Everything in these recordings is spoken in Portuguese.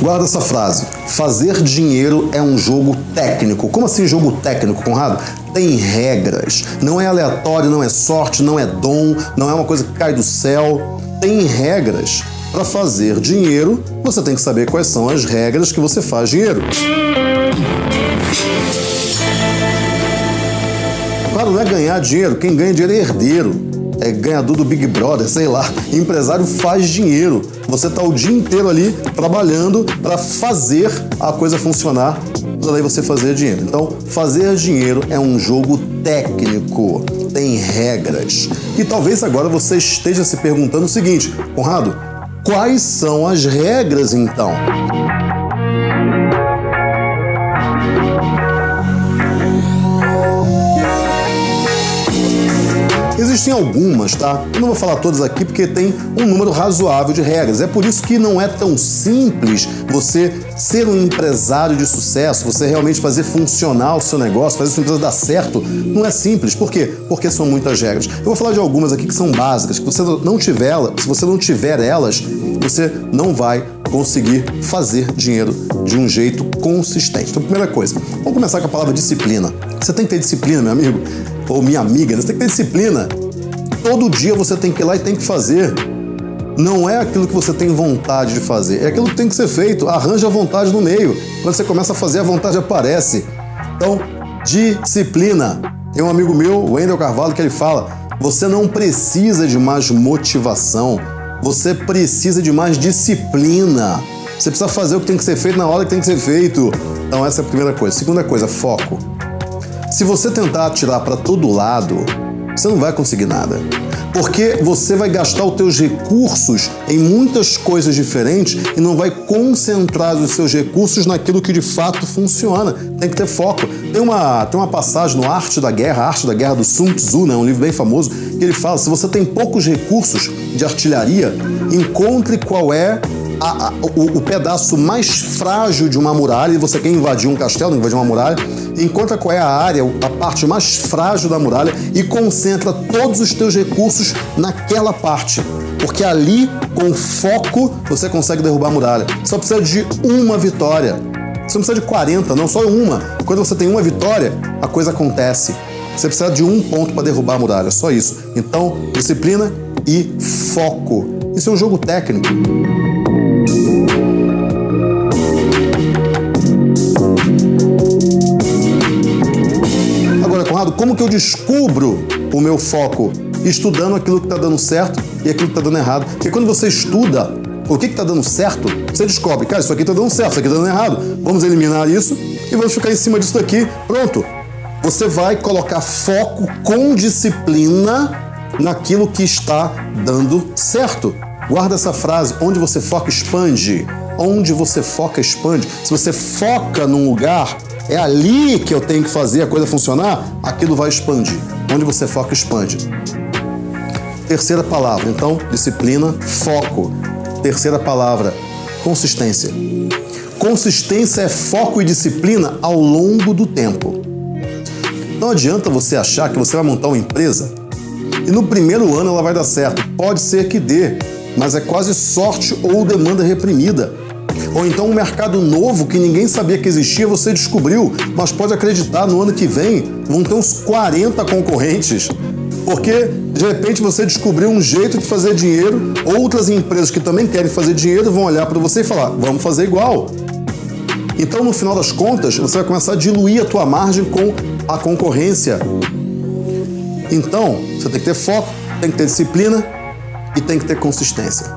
Guarda essa frase. Fazer dinheiro é um jogo técnico. Como assim jogo técnico, Conrado? Tem regras. Não é aleatório, não é sorte, não é dom, não é uma coisa que cai do céu. Tem regras. Para fazer dinheiro, você tem que saber quais são as regras que você faz dinheiro. Claro, não é ganhar dinheiro. Quem ganha dinheiro é herdeiro é ganhador do Big Brother, sei lá, empresário faz dinheiro. Você está o dia inteiro ali trabalhando para fazer a coisa funcionar, para daí você fazer dinheiro. Então, fazer dinheiro é um jogo técnico, tem regras. E talvez agora você esteja se perguntando o seguinte, Conrado, quais são as regras então? Existem algumas, tá? Eu não vou falar todas aqui porque tem um número razoável de regras. É por isso que não é tão simples você ser um empresário de sucesso, você realmente fazer funcionar o seu negócio, fazer sua empresa dar certo. Não é simples. Por quê? Porque são muitas regras. Eu vou falar de algumas aqui que são básicas, que você não tiver, se você não tiver elas, você não vai conseguir fazer dinheiro de um jeito consistente. Então, primeira coisa, vamos começar com a palavra disciplina. Você tem que ter disciplina, meu amigo ou minha amiga, você tem que ter disciplina. Todo dia você tem que ir lá e tem que fazer. Não é aquilo que você tem vontade de fazer, é aquilo que tem que ser feito. Arranja a vontade no meio. Quando você começa a fazer, a vontade aparece. Então, disciplina. Tem um amigo meu, Wendel Carvalho, que ele fala: você não precisa de mais motivação, você precisa de mais disciplina. Você precisa fazer o que tem que ser feito na hora que tem que ser feito. Então, essa é a primeira coisa. Segunda coisa, foco. Se você tentar atirar para todo lado, você não vai conseguir nada. Porque você vai gastar os teus recursos em muitas coisas diferentes e não vai concentrar os seus recursos naquilo que de fato funciona. Tem que ter foco. Tem uma, tem uma passagem no Arte da Guerra, Arte da Guerra do Sun Tzu, né, um livro bem famoso, que ele fala: se você tem poucos recursos de artilharia, encontre qual é a, a, o, o, pedaço mais frágil de uma muralha e você quer invadir um castelo, invadir uma muralha, encontra qual é a área, a parte mais frágil da muralha e concentra todos os teus recursos naquela parte. Porque ali, com foco, você consegue derrubar a muralha. Só precisa de uma vitória. Você não precisa de 40, não, só uma. Quando você tem uma vitória, a coisa acontece. Você precisa de um ponto para derrubar a muralha, só isso. Então, disciplina e foco. Isso é um jogo técnico. Agora, Conrado, como que eu descubro o meu foco? Estudando aquilo que está dando certo e aquilo que está dando errado. Porque quando você estuda o que está dando certo, você descobre, cara, isso aqui está dando certo, isso aqui está dando errado. Vamos eliminar isso e vamos ficar em cima disso daqui. Pronto. Você vai colocar foco com disciplina naquilo que está dando certo. Guarda essa frase: onde você foca, expande. Onde você foca, expande. Se você foca num lugar, é ali que eu tenho que fazer a coisa funcionar, aquilo vai expandir. Onde você foca, expande. Terceira palavra, então, disciplina, foco. Terceira palavra, consistência. Consistência é foco e disciplina ao longo do tempo. Não adianta você achar que você vai montar uma empresa e no primeiro ano ela vai dar certo. Pode ser que dê, mas é quase sorte ou demanda reprimida. Ou então um mercado novo que ninguém sabia que existia, você descobriu, mas pode acreditar, no ano que vem vão ter uns 40 concorrentes. Porque de repente você descobriu um jeito de fazer dinheiro, outras empresas que também querem fazer dinheiro vão olhar para você e falar: vamos fazer igual. Então, no final das contas, você vai começar a diluir a tua margem com a concorrência. Então, você tem que ter foco, tem que ter disciplina e tem que ter consistência.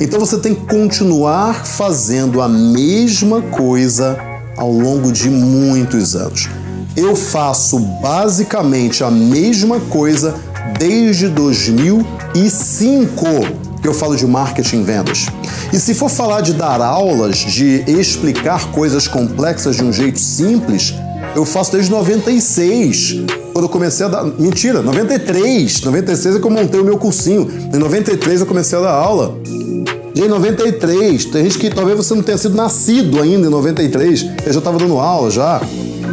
Então você tem que continuar fazendo a mesma coisa ao longo de muitos anos. Eu faço basicamente a mesma coisa desde 2005 que eu falo de marketing e vendas. E se for falar de dar aulas, de explicar coisas complexas de um jeito simples, eu faço desde 96, quando eu comecei a dar. Mentira, 93. 96 é que eu montei o meu cursinho. Em 93 eu comecei a dar aula. E em 93, tem gente que talvez você não tenha sido nascido ainda em 93, eu já estava dando aula já.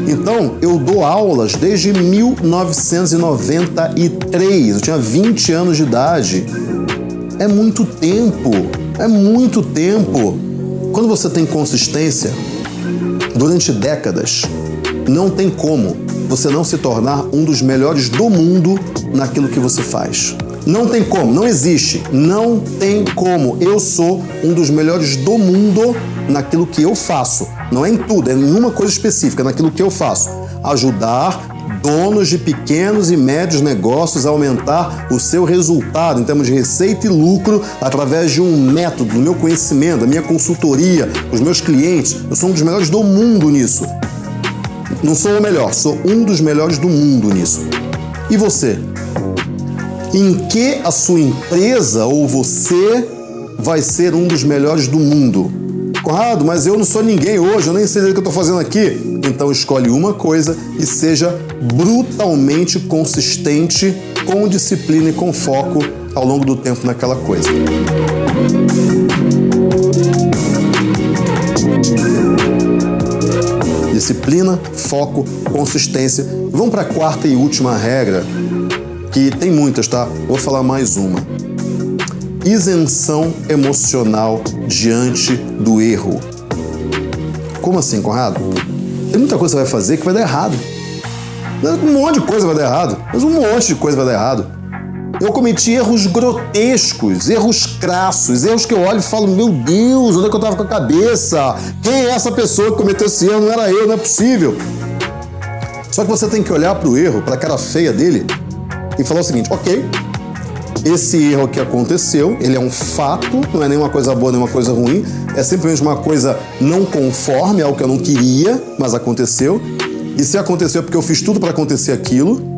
Então, eu dou aulas desde 1993. Eu tinha 20 anos de idade. É muito tempo. É muito tempo. Quando você tem consistência durante décadas, não tem como você não se tornar um dos melhores do mundo naquilo que você faz. Não tem como, não existe, não tem como. Eu sou um dos melhores do mundo naquilo que eu faço. Não é em tudo, é em uma coisa específica, naquilo que eu faço. Ajudar donos de pequenos e médios negócios a aumentar o seu resultado em termos de receita e lucro através de um método, do meu conhecimento, da minha consultoria, os meus clientes. Eu sou um dos melhores do mundo nisso. Não sou o melhor, sou um dos melhores do mundo nisso. E você? Em que a sua empresa ou você vai ser um dos melhores do mundo? Conrado, mas eu não sou ninguém hoje, eu nem sei o que eu estou fazendo aqui. Então escolhe uma coisa e seja brutalmente consistente, com disciplina e com foco ao longo do tempo naquela coisa. Disciplina, foco, consistência. Vamos para a quarta e última regra, que tem muitas, tá? Vou falar mais uma. Isenção emocional diante do erro. Como assim, Conrado? Tem muita coisa que você vai fazer que vai dar errado. Um monte de coisa vai dar errado, mas um monte de coisa vai dar errado. Eu cometi erros grotescos, erros crassos, erros que eu olho e falo: Meu Deus, onde é que eu tava com a cabeça? Quem é essa pessoa que cometeu esse erro? Não era eu, não é possível. Só que você tem que olhar para o erro, para a cara feia dele e falar o seguinte: Ok, esse erro que aconteceu, ele é um fato, não é nenhuma coisa boa, nenhuma coisa ruim, é simplesmente uma coisa não conforme ao que eu não queria, mas aconteceu. E se aconteceu é porque eu fiz tudo para acontecer aquilo.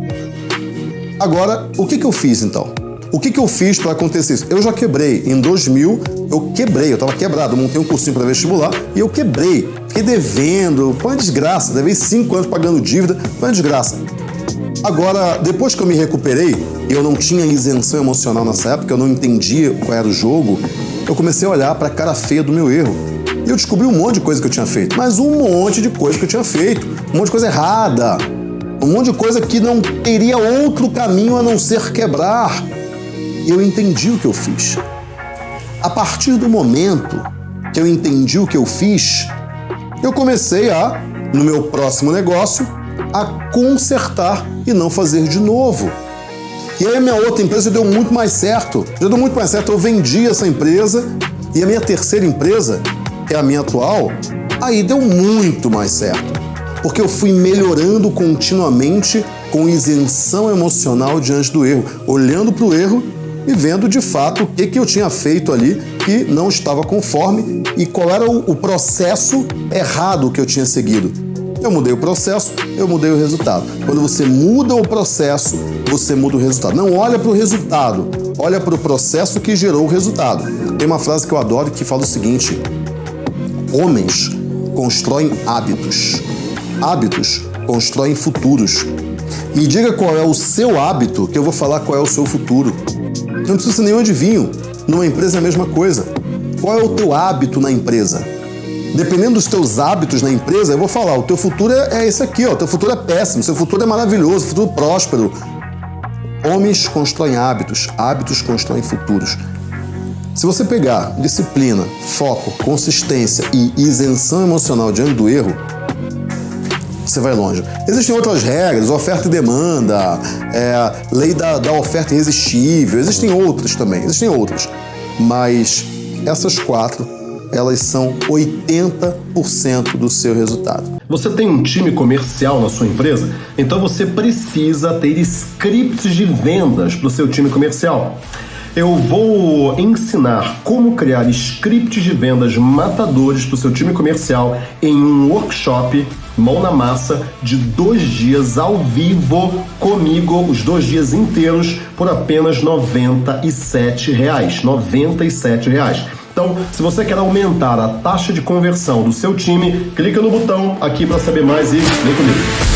Agora, o que, que eu fiz então? O que, que eu fiz para acontecer isso? Eu já quebrei. Em 2000, eu quebrei, eu estava quebrado. Eu montei um cursinho para vestibular e eu quebrei. Fiquei devendo, foi uma desgraça. Levei cinco anos pagando dívida, foi uma desgraça. Agora, depois que eu me recuperei, eu não tinha isenção emocional nessa época, eu não entendia qual era o jogo, eu comecei a olhar para a cara feia do meu erro. E eu descobri um monte de coisa que eu tinha feito, mas um monte de coisa que eu tinha feito, um monte de coisa errada, um monte de coisa que não teria outro caminho a não ser quebrar. E eu entendi o que eu fiz. A partir do momento que eu entendi o que eu fiz, eu comecei a, no meu próximo negócio, a consertar e não fazer de novo. E aí a minha outra empresa deu muito mais certo. Já deu muito mais certo. Eu vendi essa empresa e a minha terceira empresa, que é a minha atual, aí deu muito mais certo. Porque eu fui melhorando continuamente com isenção emocional diante do erro, olhando para o erro e vendo de fato o que, que eu tinha feito ali que não estava conforme e qual era o, processo errado que eu tinha seguido. Eu mudei o processo, eu mudei o resultado. Quando você muda o processo, você muda o resultado. Não olha para o resultado, olha para o processo que gerou o resultado. Tem uma frase que eu adoro que fala o seguinte: Homens constroem hábitos, hábitos constroem futuros. Me diga qual é o seu hábito, que eu vou falar qual é o seu futuro. Não precisa ser nenhum adivinho. Numa empresa é a mesma coisa. Qual é o teu hábito na empresa? dependendo dos teus hábitos na empresa, eu vou falar, o teu futuro é, é esse aqui, ó, o teu futuro é péssimo, seu futuro é maravilhoso, futuro próspero. Homens constroem hábitos, hábitos constroem futuros. Se você pegar disciplina, foco, consistência e isenção emocional diante do erro, você vai longe. Existem outras regras, oferta e demanda, é, lei da, da oferta irresistível, existem outras também, existem outras. Mas essas quatro elas são 80% do seu resultado. Você tem um time comercial na sua empresa? Então você precisa ter scripts de vendas para o seu time comercial. Eu vou ensinar como criar scripts de vendas matadores para o seu time comercial em um workshop mão na massa de dois dias ao vivo comigo, os dois dias inteiros, por apenas 97 reais, 97 reais. Então, se você quer aumentar a taxa de conversão do seu time, clica no botão aqui para saber mais e vem comigo.